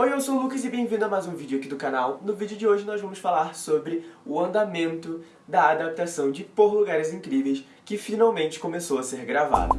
Oi, eu sou o Lucas e bem-vindo a mais um vídeo aqui do canal. No vídeo de hoje nós vamos falar sobre o andamento da adaptação de Por Lugares Incríveis, que finalmente começou a ser gravado.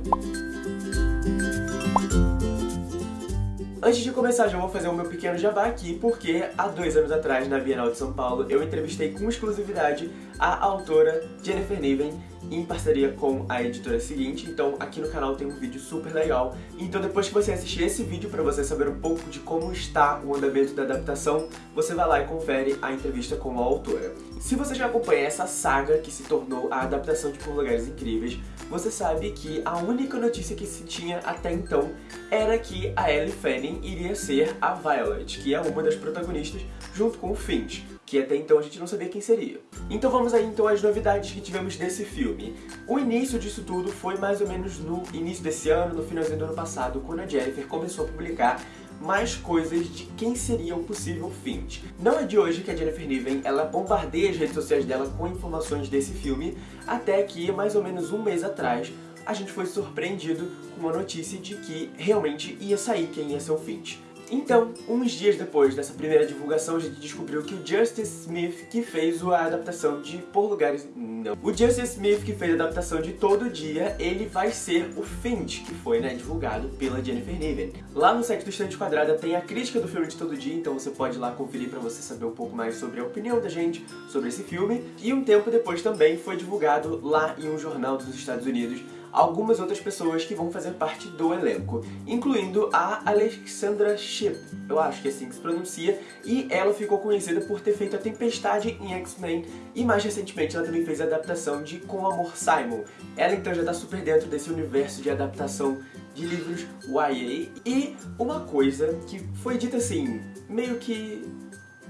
Antes de começar, já vou fazer o meu pequeno jabá aqui, porque há dois anos atrás, na Bienal de São Paulo, eu entrevistei com exclusividade a autora Jennifer Niven, em parceria com a editora seguinte, então aqui no canal tem um vídeo super legal. Então depois que você assistir esse vídeo, para você saber um pouco de como está o andamento da adaptação, você vai lá e confere a entrevista com a autora. Se você já acompanha essa saga que se tornou a adaptação de Por Lugares Incríveis, você sabe que a única notícia que se tinha até então era que a Ellie Fanning iria ser a Violet, que é uma das protagonistas, junto com o Finch que até então a gente não sabia quem seria. Então vamos aí então às novidades que tivemos desse filme. O início disso tudo foi mais ou menos no início desse ano, no finalzinho do ano passado, quando a Jennifer começou a publicar mais coisas de quem seria o possível Finch. Não é de hoje que a Jennifer Niven ela bombardeia as redes sociais dela com informações desse filme, até que mais ou menos um mês atrás a gente foi surpreendido com uma notícia de que realmente ia sair quem ia ser o Finch. Então, uns dias depois dessa primeira divulgação, a gente descobriu que o Justice Smith, que fez a adaptação de Por Lugares... Não. O Justice Smith, que fez a adaptação de Todo Dia, ele vai ser o Finch, que foi né, divulgado pela Jennifer Niven. Lá no site do Estante Quadrada tem a crítica do filme de Todo Dia, então você pode ir lá conferir pra você saber um pouco mais sobre a opinião da gente sobre esse filme. E um tempo depois também foi divulgado lá em um jornal dos Estados Unidos algumas outras pessoas que vão fazer parte do elenco, incluindo a Alexandra Shipp, eu acho que é assim que se pronuncia, e ela ficou conhecida por ter feito a Tempestade em X-Men, e mais recentemente ela também fez a adaptação de Com Amor Simon. Ela então já tá super dentro desse universo de adaptação de livros YA, e uma coisa que foi dita assim, meio que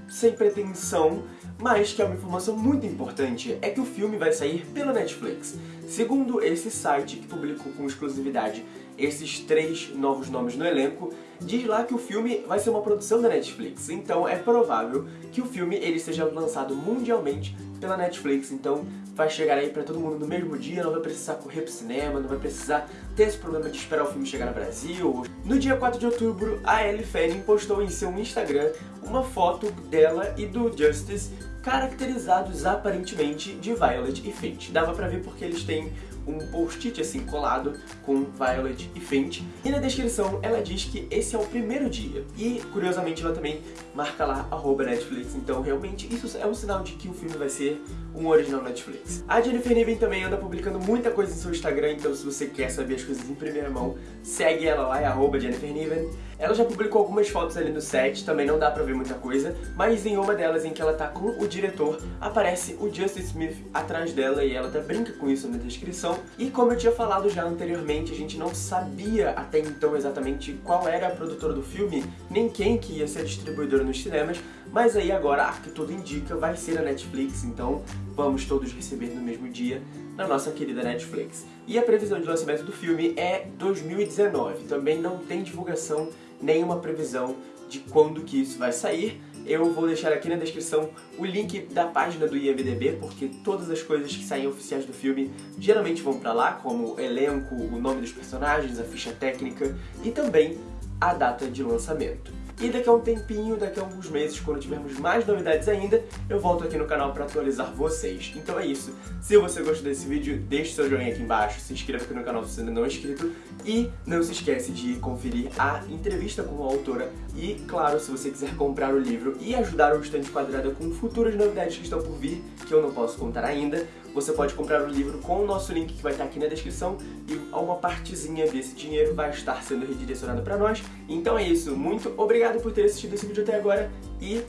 sem pretensão, mas que é uma informação muito importante, é que o filme vai sair pela Netflix. Segundo esse site que publicou com exclusividade esses três novos nomes no elenco, diz lá que o filme vai ser uma produção da Netflix, então é provável que o filme ele seja lançado mundialmente pela Netflix, então vai chegar aí pra todo mundo no mesmo dia, não vai precisar correr pro cinema, não vai precisar ter esse problema de esperar o filme chegar no Brasil. No dia 4 de outubro, a Ellie Fanning postou em seu Instagram uma foto dela e do Justice caracterizados aparentemente de Violet e Finch. Dava pra ver porque eles têm um post-it assim colado com Violet e Finch. E na descrição ela diz que esse é o primeiro dia. E curiosamente ela também marca lá Netflix, então realmente isso é um sinal de que o filme vai ser um original Netflix. A Jennifer Niven também anda publicando muita coisa em seu Instagram, então se você quer saber as coisas em primeira mão, segue ela lá, é Jennifer Niven. Ela já publicou algumas fotos ali no set, também não dá pra ver muita coisa, mas em uma delas em que ela tá com o diretor, aparece o Justice Smith atrás dela e ela até brinca com isso na descrição. E como eu tinha falado já anteriormente, a gente não sabia até então exatamente qual era a produtora do filme, nem quem que ia ser a distribuidora nos cinemas, mas aí agora, que tudo indica, vai ser a Netflix, então vamos todos receber no mesmo dia na nossa querida Netflix. E a previsão de lançamento do filme é 2019, também não tem divulgação, nenhuma previsão de quando que isso vai sair, eu vou deixar aqui na descrição o link da página do IMDB, porque todas as coisas que saem oficiais do filme geralmente vão pra lá, como o elenco, o nome dos personagens, a ficha técnica e também a data de lançamento. E daqui a um tempinho, daqui a alguns meses, quando tivermos mais novidades ainda, eu volto aqui no canal para atualizar vocês. Então é isso. Se você gostou desse vídeo, deixe seu joinha aqui embaixo, se inscreva aqui no canal se ainda não é inscrito e não se esquece de conferir a entrevista com a autora e, claro, se você quiser comprar o livro e ajudar o Estante Quadrada com futuras novidades que estão por vir, que eu não posso contar ainda, você pode comprar o livro com o nosso link que vai estar aqui na descrição e uma partezinha desse dinheiro vai estar sendo redirecionada para nós. Então é isso, muito obrigado por ter assistido esse vídeo até agora e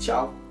tchau!